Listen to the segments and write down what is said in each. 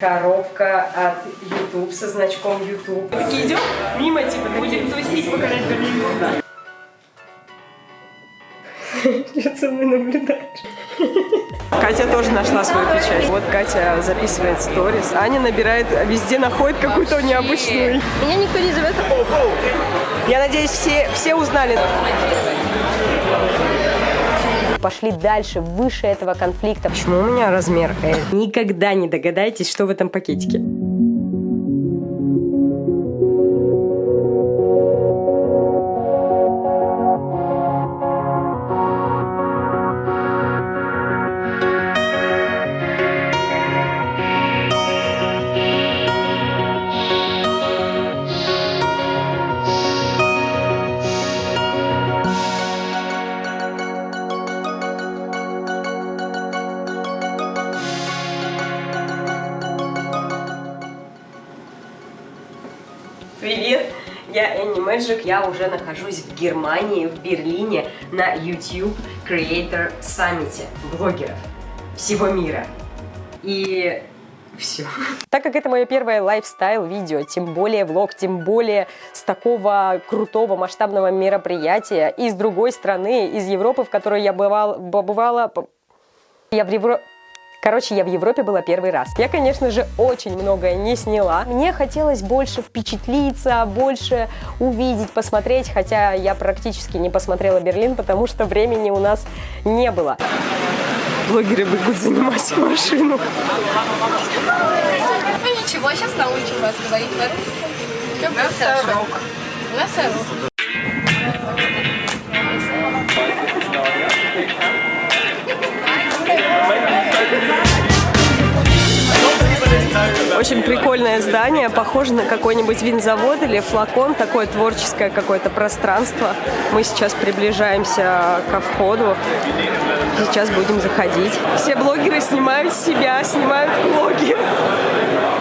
Коробка от YouTube со значком YouTube. Такие идем мимо, типа, будем тусить, покорять Берлин. Что со мной наблюдаешь? Катя тоже нашла свою печать. Вот Катя записывает сторис. Аня набирает, везде находит какую-то необычную. Меня никто не зовет. Я надеюсь, все, все узнали. Пошли дальше, выше этого конфликта. Почему у меня размер L? Никогда не догадаетесь, что в этом пакетике. Мэджик, я уже нахожусь в Германии, в Берлине, на YouTube Creator Summit блогеров всего мира. И все. Так как это мое первое лайфстайл-видео, тем более влог, тем более с такого крутого масштабного мероприятия, и с другой страны, из Европы, в которой я бывала, бывала я в Европе... Короче, я в Европе была первый раз. Я, конечно же, очень многое не сняла. Мне хотелось больше впечатлиться, больше увидеть, посмотреть, хотя я практически не посмотрела Берлин, потому что времени у нас не было. Блогеры бегут занимать машину. Ну ничего, сейчас научим вас говорить на русском. Все будет хорошо. Очень прикольное здание, похоже на какой-нибудь винзавод или флакон, такое творческое какое-то пространство. Мы сейчас приближаемся ко входу, сейчас будем заходить. Все блогеры снимают себя, снимают влоги.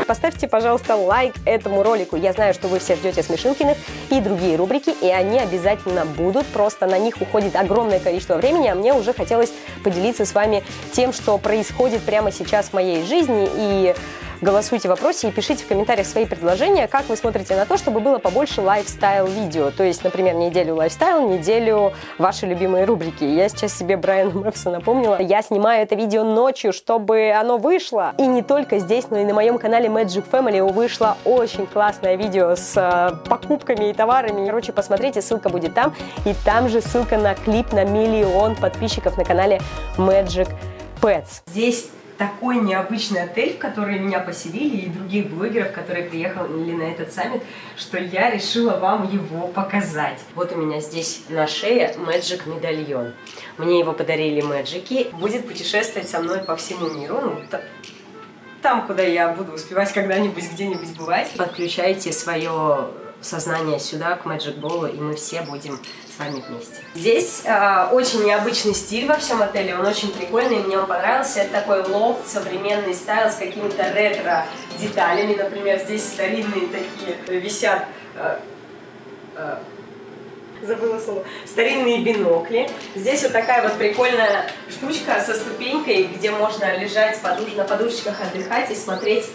Поставьте, пожалуйста, лайк этому ролику. Я знаю, что вы все ждете Смешинкиных и другие рубрики, и они обязательно будут. Просто на них уходит огромное количество времени, а мне уже хотелось поделиться с вами тем, что происходит прямо сейчас в моей жизни. И голосуйте в вопросе и пишите в комментариях свои предложения, как вы смотрите на то, чтобы было побольше lifestyle-видео. То есть, например, неделю lifestyle, неделю ваши любимые рубрики. Я сейчас себе Брайана Мэпса напомнила. Я снимаю это видео ночью, чтобы оно вышло. И не только здесь, но и на моем канале Magic Family вышло очень классное видео с э, покупками и товарами. Короче, посмотрите, ссылка будет там. И там же ссылка на клип на миллион подписчиков на канале Magic Pets. Здесь такой необычный отель, в который меня поселили, и других блогеров, которые приехали на этот саммит, что я решила вам его показать. Вот у меня здесь на шее Magic медальон. Мне его подарили Мэджики. Будет путешествовать со мной по всему миру. Ну, там, куда я буду успевать когда-нибудь где-нибудь бывать. Подключайте свое сознание сюда, к Magic Ball, и мы все будем вами вместе. Здесь э, очень необычный стиль во всем отеле, он очень прикольный, мне он понравился. Это такой лофт, современный стайл с какими-то ретро-деталями. Например, здесь старинные такие висят... Э, э, забыла слово, старинные бинокли. Здесь вот такая вот прикольная штучка со ступенькой, где можно лежать подуш... на подушечках, отдыхать и смотреть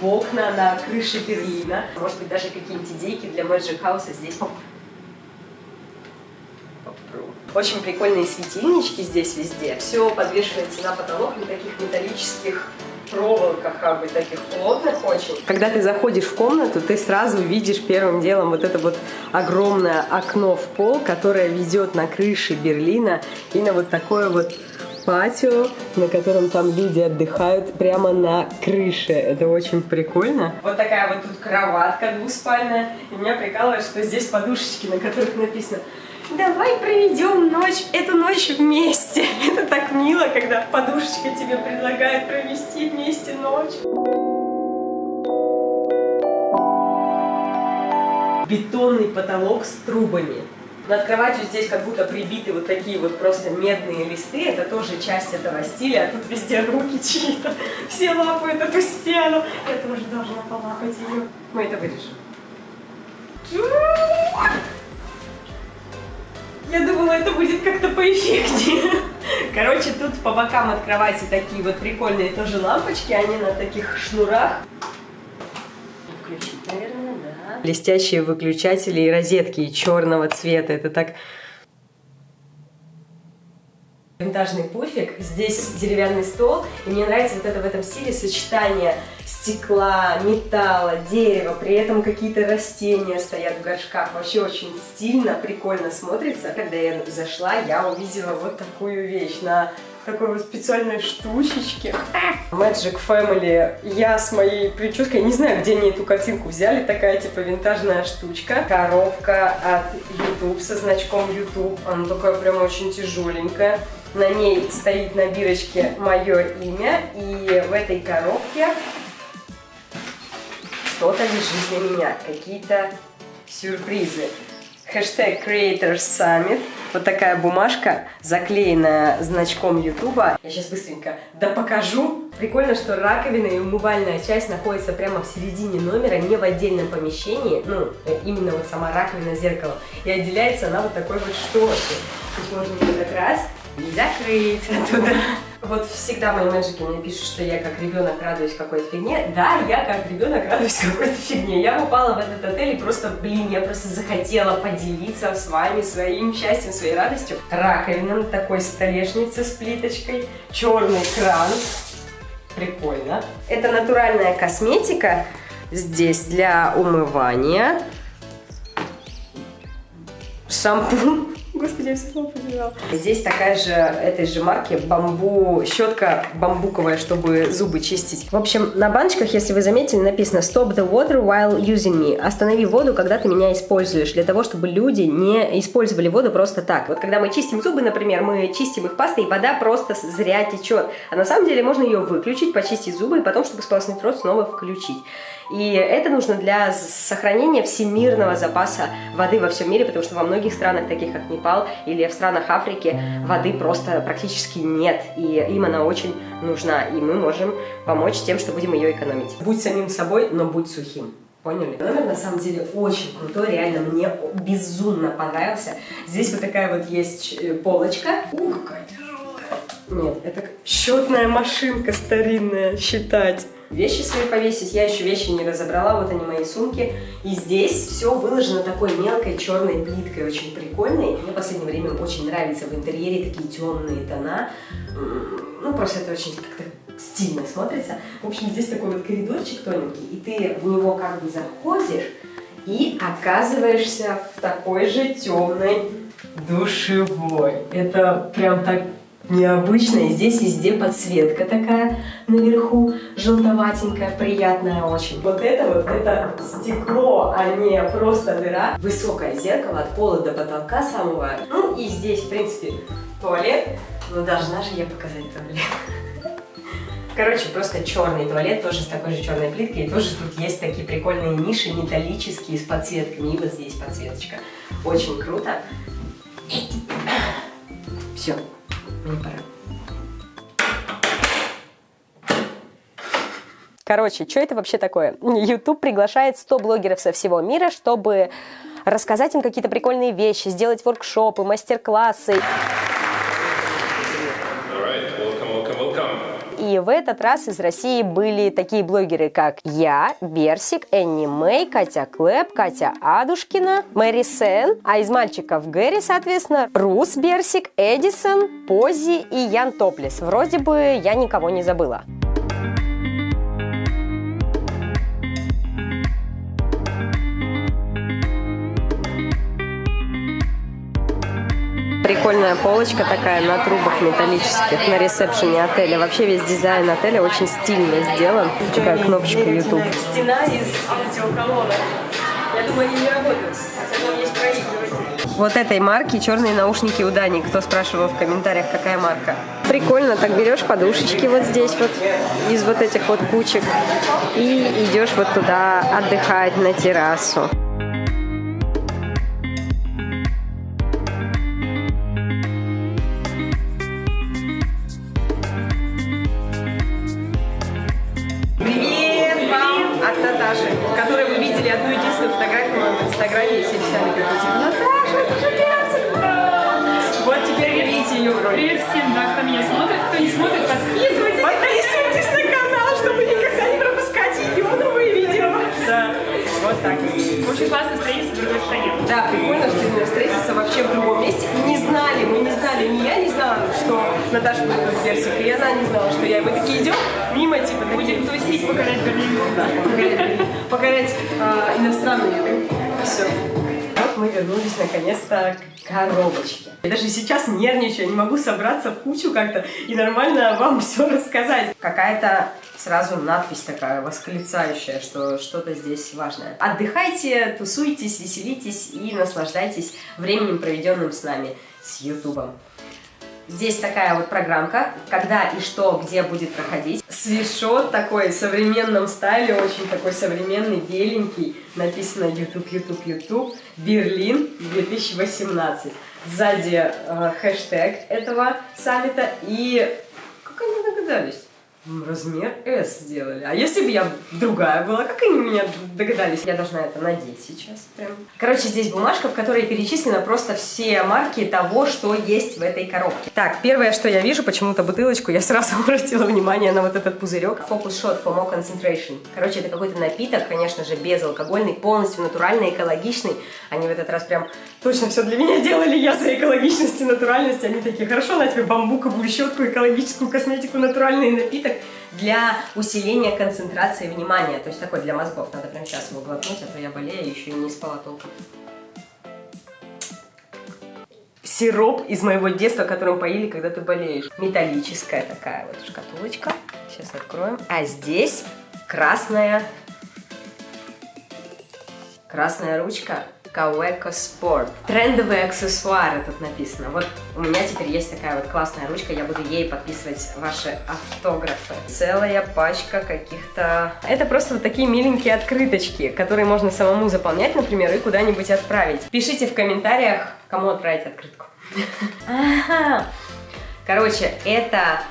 в окна на крыше Берлина. Может быть, даже какие-нибудь идейки для Magic House здесь очень прикольные светильнички здесь везде. Все подвешивается на потолок на таких металлических проволоках, как бы таких плотных очень. Когда ты заходишь в комнату, ты сразу видишь первым делом вот это вот огромное окно в пол, которое ведет на крыше Берлина и на вот такое вот патио, на котором там люди отдыхают прямо на крыше. Это очень прикольно. Вот такая вот тут кроватка двуспальная. И меня прикалывает, что здесь подушечки, на которых написано Давай проведем ночь, эту ночь вместе. Это так мило, когда подушечка тебе предлагает провести вместе ночь. Бетонный потолок с трубами. Над кроватью здесь как будто прибиты вот такие вот просто медные листы. Это тоже часть этого стиля. А тут везде руки чьи-то. Все лапают эту стену. Я тоже должна полапать ее. Мы это вырежем. Я думала, это будет как-то поэффектнее. Короче, тут по бокам от кровати такие вот прикольные тоже лампочки. Они на таких шнурах. Включить, наверное, да. Блестящие выключатели и розетки черного цвета. Это так винтажный пуфик, здесь деревянный стол, и мне нравится вот это в этом стиле сочетание стекла, металла, дерева, при этом какие-то растения стоят в горшках, вообще очень стильно, прикольно смотрится. Когда я зашла, я увидела вот такую вещь на такой вот специальной штучечке. Magic Family. Я с моей прической, не знаю, где они эту картинку взяли, такая типа винтажная штучка. Коробка от YouTube со значком YouTube. Она такая прям очень тяжеленькая. На ней стоит на бирочке мое имя, и в этой коробке что-то лежит для меня, какие-то сюрпризы. Хэштег Creators Summit. Вот такая бумажка, заклеенная значком Ютуба. Я сейчас быстренько да покажу. Прикольно, что раковина и умывальная часть находится прямо в середине номера, не в отдельном помещении. Ну, именно вот сама раковина зеркало. И отделяется она вот такой вот шторкой. Тут можно вот так раз не закрыть оттуда. Вот всегда мои мэджики мне пишут, что я как ребенок радуюсь какой-то фигне. Да, я как ребенок радуюсь какой-то фигне. Я попала в этот отель и просто, блин, я просто захотела поделиться с вами своим счастьем, своей радостью. Раковина на такой столешнице с плиточкой, черный кран. Прикольно. Это натуральная косметика здесь для умывания. Шампунь Господи, я все снова побежала. Здесь такая же, этой же марки, бамбу, щетка бамбуковая, чтобы зубы чистить. В общем, на баночках, если вы заметили, написано Stop the water while using me. Останови воду, когда ты меня используешь, для того, чтобы люди не использовали воду просто так. Вот когда мы чистим зубы, например, мы чистим их пастой, и вода просто зря течет. А на самом деле можно ее выключить, почистить зубы, и потом, чтобы сполоснуть рот, снова включить. И это нужно для сохранения всемирного запаса воды во всем мире, потому что во многих странах, таких как Непал или в странах Африки, воды просто практически нет. И им она очень нужна. И мы можем помочь тем, что будем ее экономить. Будь самим собой, но будь сухим. Поняли? Номер на самом деле очень крутой, реально мне безумно понравился. Здесь вот такая вот есть э, полочка. Ух, какая тяжелая. Нет, это счетная машинка старинная, считать вещи свои повесить. Я еще вещи не разобрала, вот они мои сумки. И здесь все выложено такой мелкой черной плиткой, очень прикольной. Мне в последнее время очень нравится в интерьере такие темные тона. Ну, просто это очень как-то стильно смотрится. В общем, здесь такой вот коридорчик тоненький, и ты в него как бы заходишь и оказываешься в такой же темной душевой. Это прям так необычная. Здесь везде подсветка такая наверху, желтоватенькая, приятная очень. Вот это вот, это стекло, а не просто дыра. Высокое зеркало от пола до потолка самого. Ну и здесь, в принципе, туалет. Но должна же я показать туалет. Короче, просто черный туалет, тоже с такой же черной плиткой. И тоже тут есть такие прикольные ниши металлические с подсветками. И вот здесь подсветочка. Очень круто. Все, пора. Короче, что это вообще такое? YouTube приглашает 100 блогеров со всего мира, чтобы рассказать им какие-то прикольные вещи, сделать воркшопы, мастер-классы. И в этот раз из России были такие блогеры, как я, Берсик, Энни Мэй, Катя Клэп, Катя Адушкина, Мэри Сен, а из мальчиков Гэри, соответственно, Рус Берсик, Эдисон, Пози и Ян Топлес. Вроде бы я никого не забыла. Прикольная полочка такая на трубах металлических на ресепшене отеля. Вообще весь дизайн отеля очень стильно сделан. Такая кнопочка YouTube. Стена из аудиоколонок. Я думаю, они не работают, хотя есть проигрыватель. Вот этой марки черные наушники у Дани. Кто спрашивал в комментариях, какая марка? Прикольно, так берешь подушечки вот здесь вот из вот этих вот кучек и идешь вот туда отдыхать на террасу. Очень классно встретиться в другой стране. Да, прикольно, что именно встретиться вообще в другом месте. Не знали, мы не знали, ни я не знала, что Наташа будет в Персик, и она не знала, что я. И мы такие идем мимо, типа, Будем тусить, покорять Берлин. Да, покорять, покорять а, иностранную еду. Все. Мы вернулись наконец-то к коробочке. Я даже сейчас нервничаю, не могу собраться в кучу как-то и нормально вам все рассказать. Какая-то сразу надпись такая восклицающая, что что-то здесь важное. Отдыхайте, тусуйтесь, веселитесь и наслаждайтесь временем, проведенным с нами, с Ютубом. Здесь такая вот программка, когда и что, где будет проходить. Свитшот такой в современном стайле, очень такой современный, беленький. Написано YouTube, YouTube, YouTube, Берлин 2018. Сзади э, хэштег этого саммита и... Как они догадались? Размер S сделали. А если бы я другая была, как они меня догадались? Я должна это надеть сейчас прям. Короче, здесь бумажка, в которой перечислены просто все марки того, что есть в этой коробке. Так, первое, что я вижу, почему-то бутылочку, я сразу обратила внимание на вот этот пузырек. Focus Shot for more concentration. Короче, это какой-то напиток, конечно же, безалкогольный, полностью натуральный, экологичный. Они в этот раз прям точно все для меня делали. Я за экологичность и натуральность. Они такие, хорошо, на тебе бамбуковую щетку, экологическую косметику, натуральный напиток для усиления концентрации внимания. То есть такой для мозгов. Надо прямо сейчас его глотнуть, а то я болею, еще и не спала толком. Сироп из моего детства, которым поили, когда ты болеешь. Металлическая такая вот шкатулочка. Сейчас откроем. А здесь красная Красная ручка Kaweco Sport. Трендовые аксессуары тут написано. Вот у меня теперь есть такая вот классная ручка, я буду ей подписывать ваши автографы. Целая пачка каких-то... Это просто вот такие миленькие открыточки, которые можно самому заполнять, например, и куда-нибудь отправить. Пишите в комментариях, кому отправить открытку. Ага. Короче, это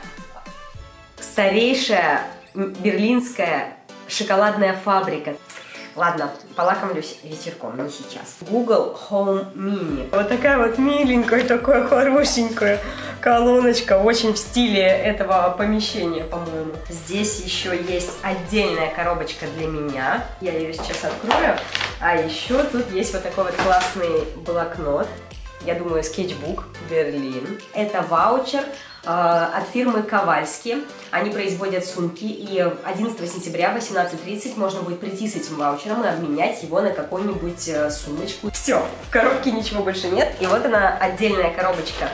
старейшая берлинская шоколадная фабрика. Ладно, полакомлюсь вечерком, не сейчас. Google Home Mini. Вот такая вот миленькая, такая хорошенькая колоночка, очень в стиле этого помещения, по-моему. Здесь еще есть отдельная коробочка для меня. Я ее сейчас открою. А еще тут есть вот такой вот классный блокнот. Я думаю, скетчбук Берлин. Это ваучер от фирмы Ковальски. Они производят сумки, и 11 сентября в 18.30 можно будет прийти с этим ваучером и обменять его на какую-нибудь э, сумочку. Все, в коробке ничего больше нет. И вот она, отдельная коробочка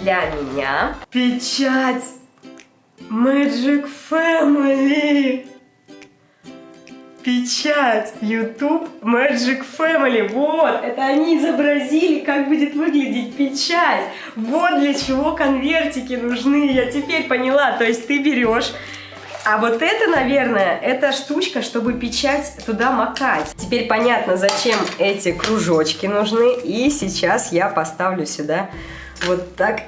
для меня. Печать Magic Family! Печать YouTube Magic Family. Вот, это они изобразили, как будет выглядеть печать. Вот для чего конвертики нужны. Я теперь поняла. То есть ты берешь а вот это, наверное, это штучка, чтобы печать туда макать. Теперь понятно, зачем эти кружочки нужны. И сейчас я поставлю сюда вот так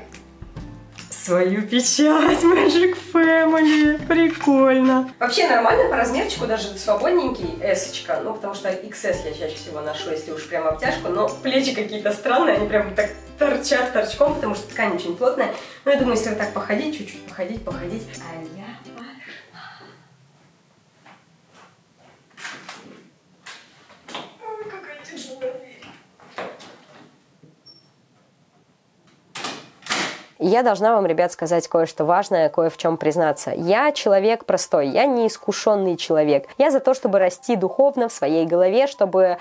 свою печать Magic Family. Прикольно. Вообще нормально по размерчику, даже свободненький S, ну потому что XS я чаще всего ношу, если уж прям обтяжку, но плечи какие-то странные, они прям так торчат торчком, потому что ткань очень плотная. Но я думаю, если вот так походить, чуть-чуть походить, походить, а я Ой, какая тяжелая дверь. И Я должна вам, ребят, сказать кое-что важное, кое в чем признаться. Я человек простой, я не искушенный человек. Я за то, чтобы расти духовно в своей голове, чтобы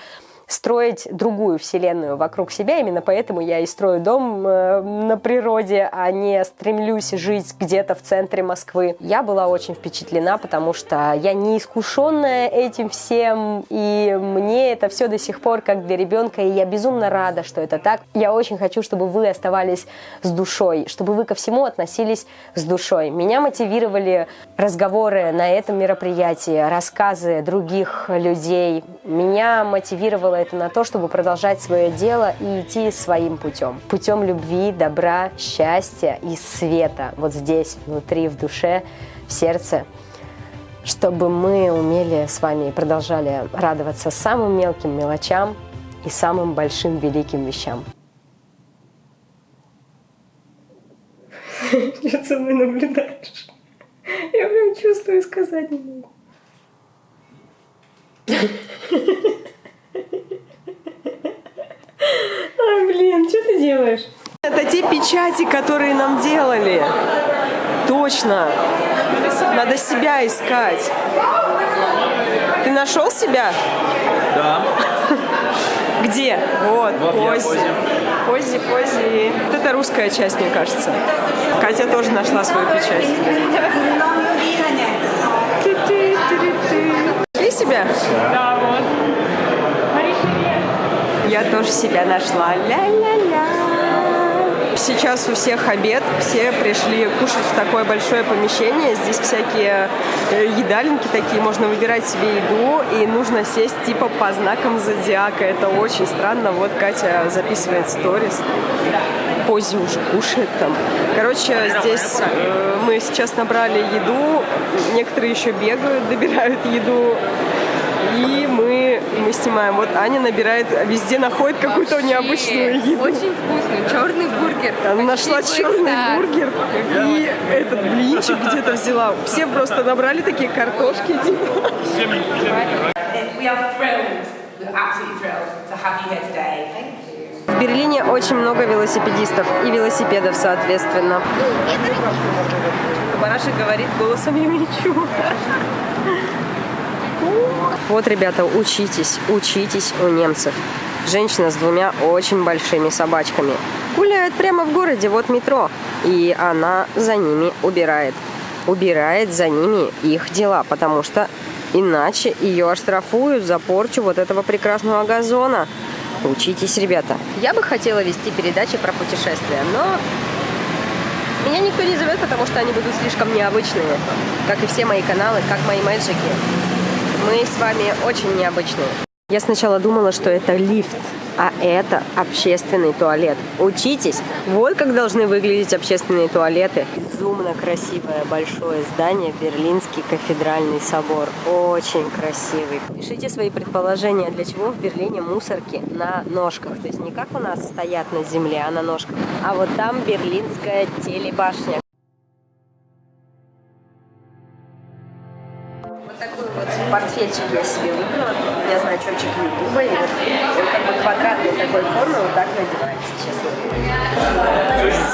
строить другую вселенную вокруг себя. Именно поэтому я и строю дом э, на природе, а не стремлюсь жить где-то в центре Москвы. Я была очень впечатлена, потому что я не искушенная этим всем, и мне это все до сих пор как для ребенка, и я безумно рада, что это так. Я очень хочу, чтобы вы оставались с душой, чтобы вы ко всему относились с душой. Меня мотивировали разговоры на этом мероприятии, рассказы других людей. Меня мотивировало это на то, чтобы продолжать свое дело и идти своим путем. Путем любви, добра, счастья и света. Вот здесь, внутри, в душе, в сердце. Чтобы мы умели с вами и продолжали радоваться самым мелким мелочам и самым большим великим вещам. Что со мной наблюдаешь? Я прям чувствую, сказать не могу. делаешь? Это те печати, которые нам делали. Точно. Надо себя искать. Ты нашел себя? Да. Где? Вот, Пози. Пози, Пози. Вот это русская часть, мне кажется. Катя тоже нашла свою печать. Ты себя? Да, вот. Я тоже себя нашла. Ля-ля-ля. Сейчас у всех обед, все пришли кушать в такое большое помещение. Здесь всякие э, едалинки такие, можно выбирать себе еду, и нужно сесть типа по знакам зодиака. Это очень странно. Вот Катя записывает сторис. Пози уже кушает там. Короче, здесь э, мы сейчас набрали еду, некоторые еще бегают, добирают еду. Мы снимаем. Вот Аня набирает, везде находит какую-то необычную еду. Очень вкусный. Черный бургер. Она нашла черный Star. бургер и этот блинчик где-то взяла. Все просто набрали такие картошки. типа. В Берлине очень много велосипедистов и велосипедов, соответственно. Барашек говорит голосом Юмичу. Вот, ребята, учитесь, учитесь у немцев. Женщина с двумя очень большими собачками. Гуляет прямо в городе, вот метро. И она за ними убирает. Убирает за ними их дела, потому что иначе ее оштрафуют за порчу вот этого прекрасного газона. Учитесь, ребята. Я бы хотела вести передачи про путешествия, но меня никто не зовет, потому что они будут слишком необычные. Как и все мои каналы, как мои мэджики. Мы с вами очень необычные. Я сначала думала, что это лифт, а это общественный туалет. Учитесь! Вот как должны выглядеть общественные туалеты. Безумно красивое большое здание, Берлинский кафедральный собор. Очень красивый. Пишите свои предположения, для чего в Берлине мусорки на ножках. То есть не как у нас стоят на земле, а на ножках. А вот там берлинская телебашня. Портфельчик я себе выбрала. У меня значочек Ютуба. И вот он как бы квадратной такой формы вот так надевается, честно.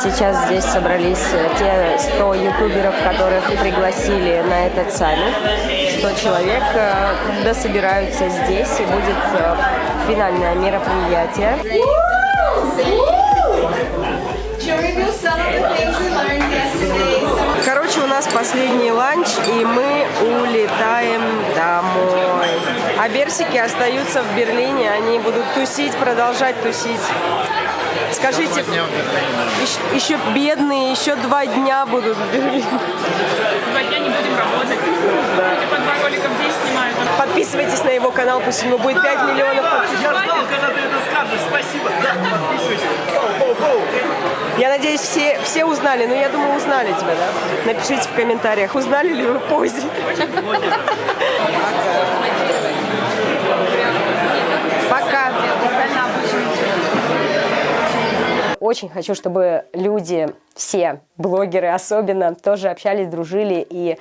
Сейчас здесь собрались э, те 100 ютуберов, которых пригласили на этот саммит. 100 человек э, дособираются здесь и будет э, финальное мероприятие. Короче, у нас последний ланч, и мы А берсики остаются в Берлине, они будут тусить, продолжать тусить. Скажите, еще, еще бедные, еще два дня будут в Берлине. Два дня не будем работать. Люди по два ролика в день снимают. Подписывайтесь на его канал, пусть ему будет 5 миллионов подписчиков. Я ждал, когда ты это скажешь. Спасибо. Да, подписывайтесь. Хоу-хоу-хоу. Я надеюсь, все, все узнали, но я думаю, узнали тебя, да? Напишите в комментариях, узнали ли вы Пози. Пока. Очень хочу, чтобы люди, все блогеры особенно, тоже общались, дружили и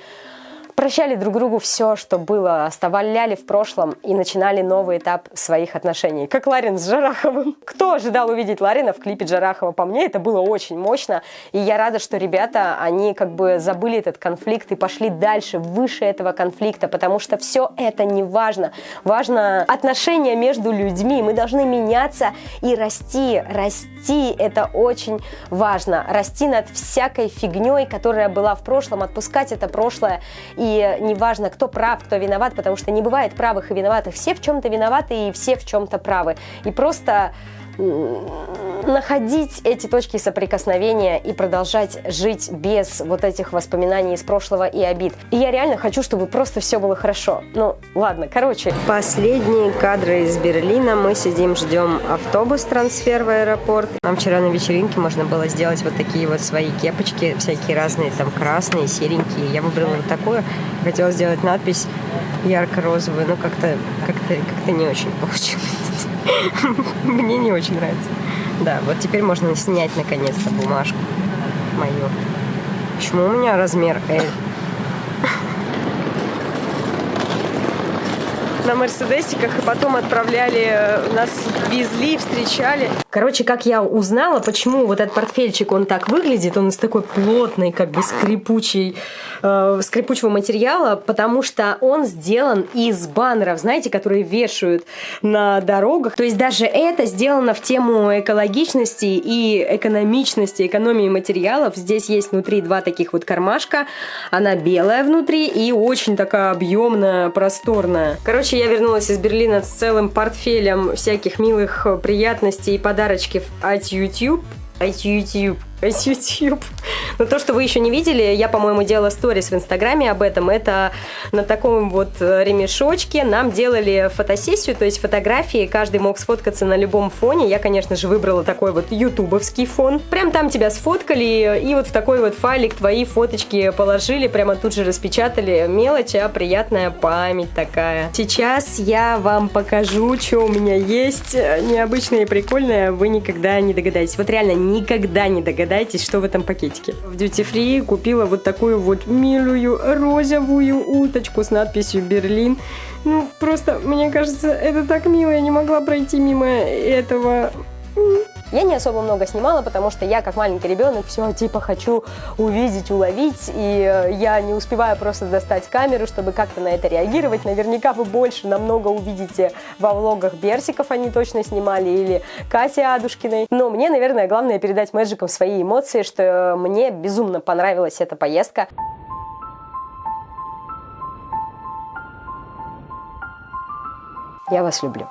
прощали друг другу все, что было, оставляли в прошлом и начинали новый этап своих отношений. Как Ларин с Жараховым. Кто ожидал увидеть Ларина в клипе Джарахова? По мне это было очень мощно. И я рада, что ребята, они как бы забыли этот конфликт и пошли дальше, выше этого конфликта, потому что все это не важно. Важно отношения между людьми. Мы должны меняться и расти. Расти – это очень важно. Расти над всякой фигней, которая была в прошлом, отпускать это прошлое и неважно, кто прав, кто виноват, потому что не бывает правых и виноватых. Все в чем-то виноваты и все в чем-то правы. И просто находить эти точки соприкосновения и продолжать жить без вот этих воспоминаний из прошлого и обид. И я реально хочу, чтобы просто все было хорошо. Ну, ладно, короче. Последние кадры из Берлина. Мы сидим, ждем автобус, трансфер в аэропорт. Нам вчера на вечеринке можно было сделать вот такие вот свои кепочки, всякие разные, там красные, серенькие. Я выбрала вот такую. Хотела сделать надпись ярко-розовую, но как-то как-то как-то не очень получилось. Мне не очень нравится. Да, вот теперь можно снять наконец-то бумажку мою. Почему у меня размер L? На мерседесиках и потом отправляли, э, нас везли, встречали. Короче, как я узнала, почему вот этот портфельчик, он так выглядит, он из такой плотной, как бы скрипучей, э, скрипучего материала, потому что он сделан из баннеров, знаете, которые вешают на дорогах. То есть даже это сделано в тему экологичности и экономичности, экономии материалов. Здесь есть внутри два таких вот кармашка. Она белая внутри и очень такая объемная, просторная. Короче, я вернулась из Берлина с целым портфелем всяких милых приятностей и подарочков от YouTube. От YouTube. От YouTube. Но то, что вы еще не видели, я, по-моему, делала сторис в Инстаграме об этом. Это на таком вот э, ремешочке нам делали фотосессию, то есть фотографии, каждый мог сфоткаться на любом фоне. Я, конечно же, выбрала такой вот ютубовский фон. Прям там тебя сфоткали, и вот в такой вот файлик твои фоточки положили, прямо тут же распечатали. Мелочь, а приятная память такая. Сейчас я вам покажу, что у меня есть необычное и прикольное, вы никогда не догадаетесь. Вот реально никогда не догадаетесь, что в этом пакетике. В Duty Free купила вот такую вот милую розовую уточку с надписью «Берлин». Ну, просто, мне кажется, это так мило, я не могла пройти мимо этого. Я не особо много снимала, потому что я, как маленький ребенок, все типа хочу увидеть, уловить, и э, я не успеваю просто достать камеру, чтобы как-то на это реагировать. Наверняка вы больше намного увидите во влогах Берсиков, они точно снимали, или Кати Адушкиной. Но мне, наверное, главное передать Мэджикам свои эмоции, что мне безумно понравилась эта поездка. Я вас люблю.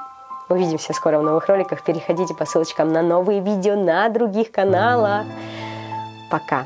Увидимся скоро в новых роликах. Переходите по ссылочкам на новые видео на других каналах. Пока!